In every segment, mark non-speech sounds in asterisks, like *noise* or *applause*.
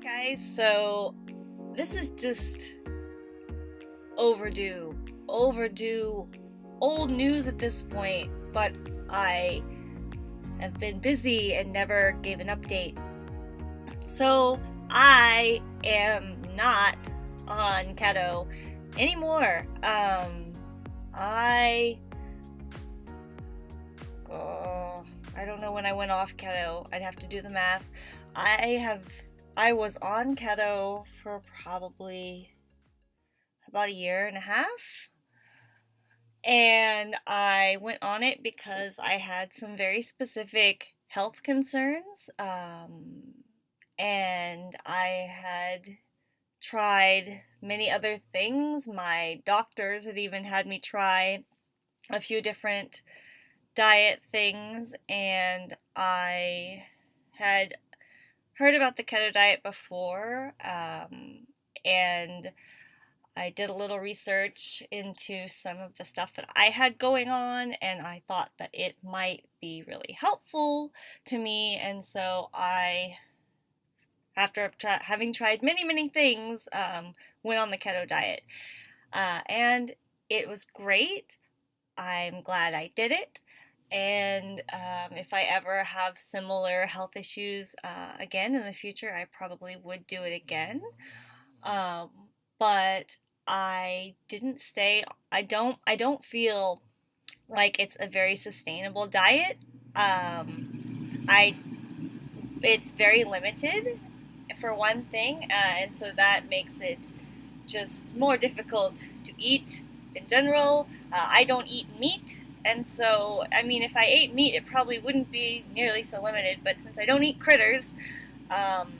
guys, so this is just overdue. Overdue. Old news at this point, but I have been busy and never gave an update. So I am not on keto anymore. Um, I. Oh, I don't know when I went off keto. I'd have to do the math. I have I was on keto for probably about a year and a half. And I went on it because I had some very specific health concerns. Um, and I had tried many other things. My doctors had even had me try a few different diet things, and I had heard about the keto diet before, um, and I did a little research into some of the stuff that I had going on, and I thought that it might be really helpful to me, and so I, after having tried many, many things, um, went on the keto diet. Uh, and it was great. I'm glad I did it. And um, if I ever have similar health issues uh, again in the future, I probably would do it again. Um, but I didn't stay. I don't. I don't feel like it's a very sustainable diet. Um, I. It's very limited, for one thing, uh, and so that makes it just more difficult to eat in general. Uh, I don't eat meat and so, I mean, if I ate meat, it probably wouldn't be nearly so limited. But since I don't eat critters, um,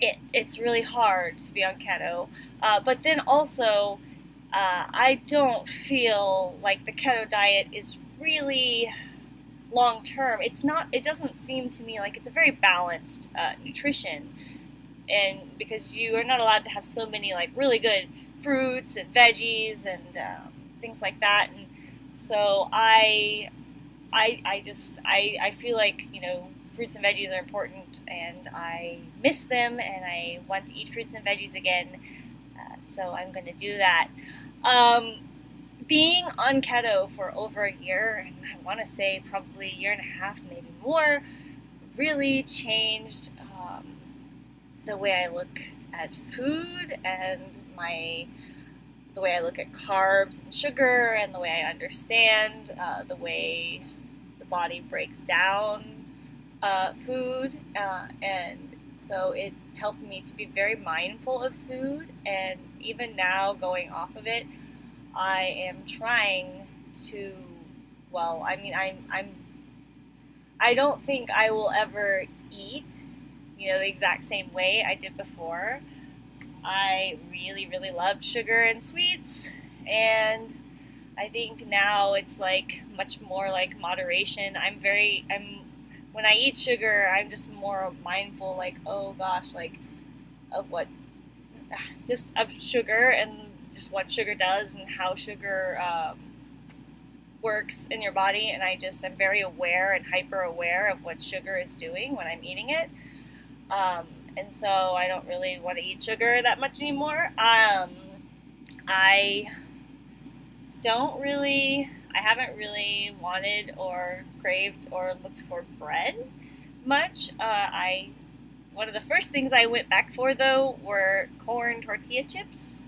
it, it's really hard to be on keto. Uh, but then also, uh, I don't feel like the keto diet is really long term. It's not. It doesn't seem to me like it's a very balanced uh, nutrition, and because you are not allowed to have so many like really good fruits and veggies and um, things like that, and so I, I, I just I, I feel like you know fruits and veggies are important, and I miss them, and I want to eat fruits and veggies again. Uh, so I'm going to do that. Um, being on keto for over a year, and I want to say probably a year and a half, maybe more, really changed um, the way I look at food and my the way I look at carbs and sugar and the way I understand uh, the way the body breaks down uh, food. Uh, and so it helped me to be very mindful of food. And even now, going off of it, I am trying to, well, I mean, I'm, I'm, I don't think I will ever eat, you know, the exact same way I did before. I really, really loved sugar and sweets, and I think now it's like much more like moderation. I'm very, I'm, when I eat sugar, I'm just more mindful, like, oh gosh, like, of what, *sighs* just of sugar and just what sugar does and how sugar um, works in your body. And I just, I'm very aware and hyper aware of what sugar is doing when I'm eating it. Um, and so I don't really want to eat sugar that much anymore. Um, I don't really, I haven't really wanted or craved or looked for bread much. Uh, I one of the first things I went back for though were corn tortilla chips.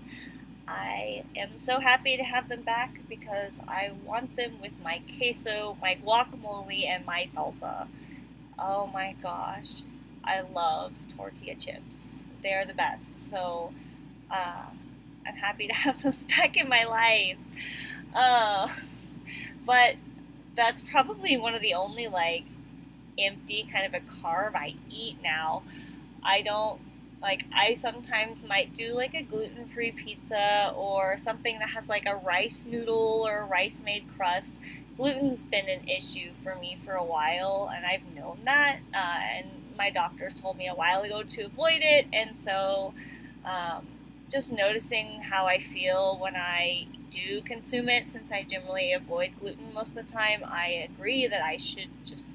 I am so happy to have them back because I want them with my queso, my guacamole, and my salsa. Oh my gosh. I love tortilla chips. They are the best. So uh, I'm happy *laughs* to have those back in my life. Uh, but that's probably one of the only like empty kind of a carb I eat now. I don't like I sometimes might do like a gluten-free pizza or something that has like a rice noodle or a rice made crust. Gluten's been an issue for me for a while, and I've known that. Uh, and my doctors told me a while ago to avoid it, and so um, just noticing how I feel when I do consume it, since I generally avoid gluten most of the time, I agree that I should just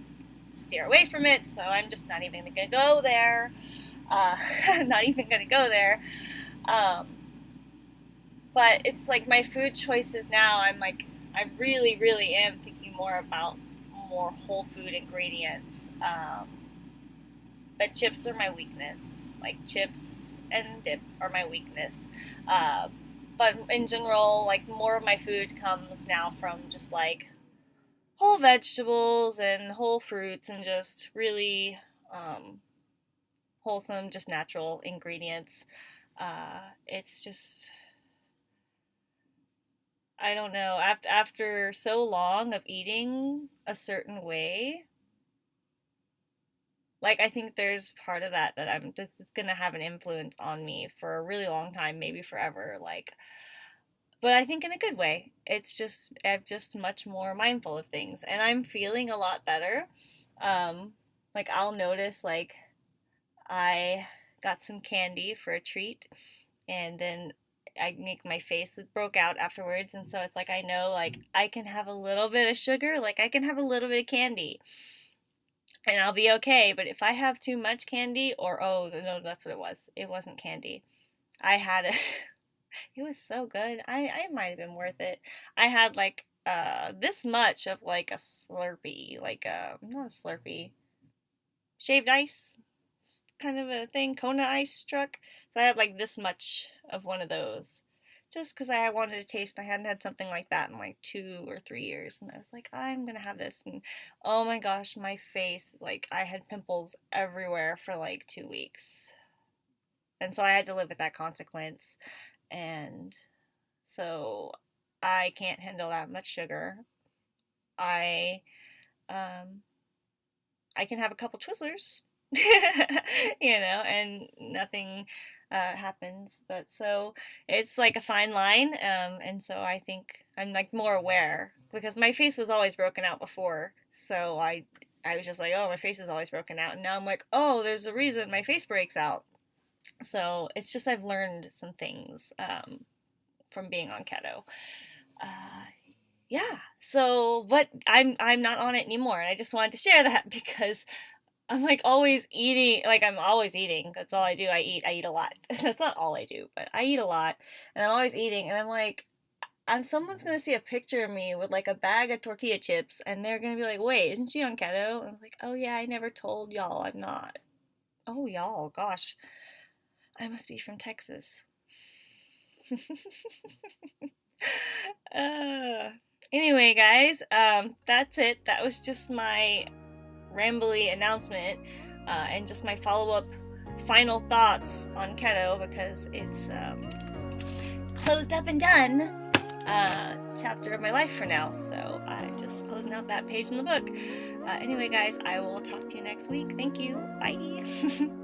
steer away from it. So I'm just not even going to go there. Uh, *laughs* not even gonna go there. Um, but it's like my food choices now. I'm like, I really, really am thinking more about more whole food ingredients. Um, but chips are my weakness. Like chips and dip are my weakness. Uh, but in general, like more of my food comes now from just like whole vegetables and whole fruits and just really um, wholesome, just natural ingredients. Uh, it's just I don't know after after so long of eating a certain way. Like I think there's part of that that I'm just it's gonna have an influence on me for a really long time, maybe forever. Like but I think in a good way. It's just I'm just much more mindful of things, and I'm feeling a lot better. Um, like I'll notice like I got some candy for a treat, and then I make my face broke out afterwards, and so it's like I know like I can have a little bit of sugar, like I can have a little bit of candy, and I'll be okay. But if I have too much candy, or oh no, that's what it was. It wasn't candy. I had it. *laughs* It was so good. I I might have been worth it. I had like uh this much of like a Slurpee, like uh not a Slurpee, shaved ice, kind of a thing, Kona ice truck. So I had like this much of one of those. Just because I wanted to taste, I hadn't had something like that in like two or three years, and I was like, I'm gonna have this, and oh my gosh, my face, like I had pimples everywhere for like two weeks, and so I had to live with that consequence and so I can't handle that much sugar. I um I can have a couple Twizzlers, *laughs* you know, and nothing uh, happens. But so it's like a fine line, um, and so I think I'm like more aware because my face was always broken out before, so I I was just like, oh, my face is always broken out, and now I'm like, oh, there's a reason my face breaks out so it's just I've learned some things um, from being on keto. Uh, yeah. So, but I'm I'm not on it anymore, and I just wanted to share *laughs* that because I'm like always eating. Like I'm always eating. That's all I do. I eat. I eat a lot. *laughs* That's not all I do, but I eat a lot, and I'm always eating. And I'm like, and someone's gonna see a picture of me with like a bag of tortilla chips, and they're gonna be like, "Wait, isn't she on keto?" And I'm like, "Oh yeah, I never told y'all I'm not." Oh y'all, gosh. I must be from Texas. *laughs* uh, anyway, guys, um, that's it. That was just my rambly announcement uh, and just my follow up final thoughts on keto because it's um, closed up and done uh, chapter of my life for now. So I'm just closing out that page in the book. Uh, anyway, guys, I will talk to you next week. Thank you. Bye. *laughs*